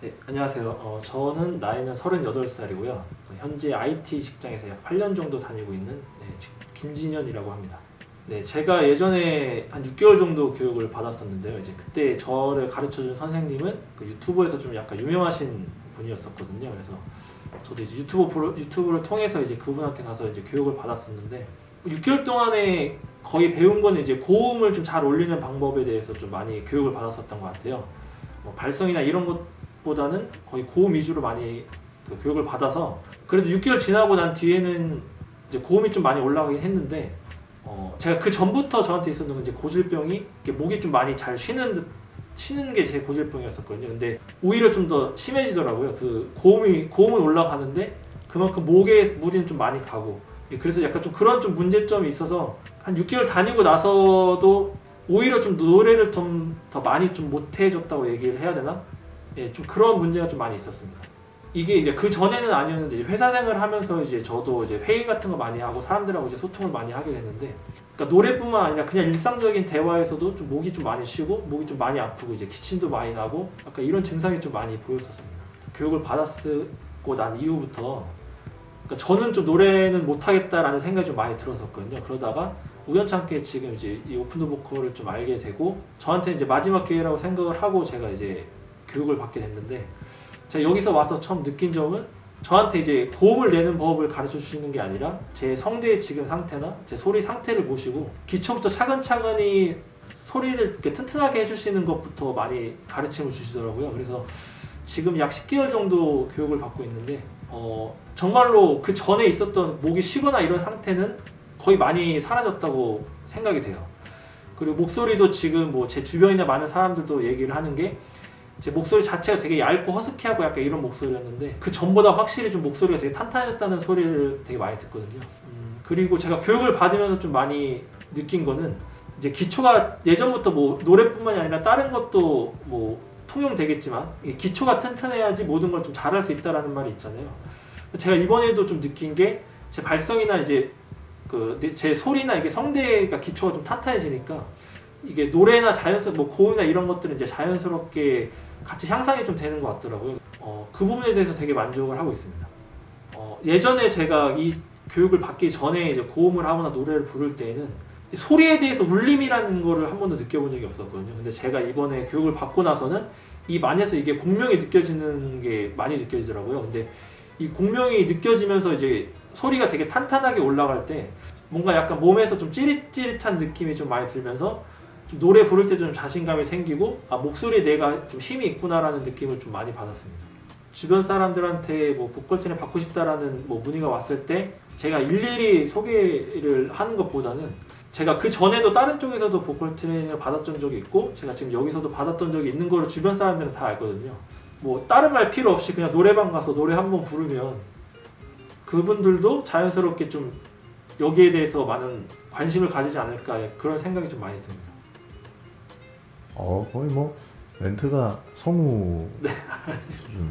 네, 안녕하세요. 어, 저는 나이는 38살이고요. 현재 IT 직장에서 약 8년 정도 다니고 있는 네, 지- 김진현이라고 합니다. 네, 제가 예전에 한 6개월 정도 교육을 받았었는데요. 이제 그때 저를 가르쳐준 선생님은 그 유튜브에서 좀 약간 유명하신 분이었었거든요. 그래서 저도 이제 유튜브 프로, 유튜브를 통해서 이제 그분한테 가서 이제 교육을 받았었는데 6개월 동안에 거의 배운 거는 이제 고음을 좀 잘 올리는 방법에 대해서 좀 많이 교육을 받았었던 것 같아요. 뭐 발성이나 이런 것 보다는 거의 고음 위주로 많이 그 교육을 받아서 그래도 6개월 지나고 난 뒤에는 이제 고음이 좀 많이 올라가긴 했는데 어 제가 그 전부터 저한테 있었던 건 이제 고질병이 목이 좀 많이 잘 쉬는 듯 쉬는 게 제 고질병이었었거든요. 근데 오히려 좀 더 심해지더라고요. 그 고음이 고음은 올라가는데 그만큼 목에 무리는 좀 많이 가고 예, 그래서 약간 좀 그런 좀 문제점이 있어서 한 6개월 다니고 나서도 오히려 좀 노래를 좀 더 많이 좀 못해졌다고 얘기를 해야 되나? 예, 좀 그런 문제가 좀 많이 있었습니다. 이게 이제 그 전에는 아니었는데 회사 생활을 하면서 이제 저도 이제 회의 같은 거 많이 하고 사람들하고 이제 소통을 많이 하게 됐는데, 그러니까 노래뿐만 아니라 그냥 일상적인 대화에서도 좀 목이 좀 많이 쉬고 목이 좀 많이 아프고 이제 기침도 많이 나고 약간 이런 증상이 좀 많이 보였었습니다. 교육을 받았고 난 이후부터 그러니까 저는 좀 노래는 못하겠다라는 생각이 좀 많이 들었었거든요. 그러다가 우연찮게 지금 이제 이 오픈더 보컬을 좀 알게 되고 저한테 이제 마지막 기회라고 생각을 하고 제가 이제 교육을 받게 됐는데 제가 여기서 와서 처음 느낀 점은 저한테 이제 고음을 내는 법을 가르쳐 주시는 게 아니라 제 성대의 지금 상태나 제 소리 상태를 보시고 기초부터 차근차근히 소리를 이렇게 튼튼하게 해주시는 것부터 많이 가르침을 주시더라고요. 그래서 지금 약 10개월 정도 교육을 받고 있는데 어, 정말로 그 전에 있었던 목이 쉬거나 이런 상태는 거의 많이 사라졌다고 생각이 돼요. 그리고 목소리도 지금 뭐 제 주변이나 많은 사람들도 얘기를 하는 게 제 목소리 자체가 되게 얇고 허스키하고 약간 이런 목소리였는데 그 전보다 확실히 좀 목소리가 되게 탄탄해졌다는 소리를 되게 많이 듣거든요. 음, 그리고 제가 교육을 받으면서 좀 많이 느낀 거는 이제 기초가 예전부터 뭐 노래뿐만이 아니라 다른 것도 뭐 통용되겠지만 이 기초가 튼튼해야지 모든 걸 좀 잘할 수 있다라는 말이 있잖아요. 제가 이번에도 좀 느낀 게 제 발성이나 이제 그 제 소리나 이게 성대가 기초가 좀 탄탄해지니까 이게 노래나 자연스럽 뭐 고음이나 이런 것들은 이제 자연스럽게 같이 향상이 좀 되는 것 같더라고요. 어, 그 부분에 대해서 되게 만족을 하고 있습니다. 어, 예전에 제가 이 교육을 받기 전에 이제 고음을 하거나 노래를 부를 때에는 이 소리에 대해서 울림이라는 거를 한 번도 느껴본 적이 없었거든요. 근데 제가 이번에 교육을 받고 나서는 입 안에서 이게 공명이 느껴지는 게 많이 느껴지더라고요. 근데 이 공명이 느껴지면서 이제 소리가 되게 탄탄하게 올라갈 때 뭔가 약간 몸에서 좀 찌릿찌릿한 느낌이 좀 많이 들면서 좀 노래 부를 때 좀 자신감이 생기고 아 목소리에 내가 좀 힘이 있구나라는 느낌을 좀 많이 받았습니다. 주변 사람들한테 뭐 보컬 트레이닝 받고 싶다라는 뭐 문의가 왔을 때 제가 일일이 소개를 하는 것보다는 제가 그 전에도 다른 쪽에서도 보컬 트레이닝을 받았던 적이 있고 제가 지금 여기서도 받았던 적이 있는 거를 주변 사람들은 다 알거든요. 뭐 다른 말 필요 없이 그냥 노래방 가서 노래 한 번 부르면 그분들도 자연스럽게 좀 여기에 대해서 많은 관심을 가지지 않을까 그런 생각이 좀 많이 듭니다. 어 거의 뭐 멘트가 성우 네. 수준